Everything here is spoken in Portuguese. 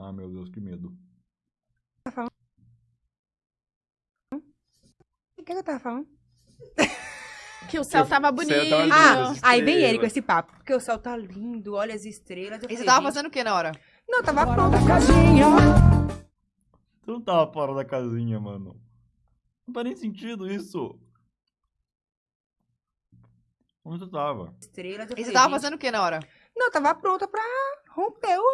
Ah, meu Deus, que medo. Tá o que, que eu tava falando? Que o céu tava bonito. céu tava. Ah, aí vem ele com esse papo. Porque o céu tá lindo, olha as estrelas. Eu E você tava fazendo o que na hora? Não, tava casinha. Você não tava fora da casinha, mano. Não faz nem sentido isso. Onde você tava? Estrelas. E você tava fazendo o que na hora? Não, tava pronta pra romper o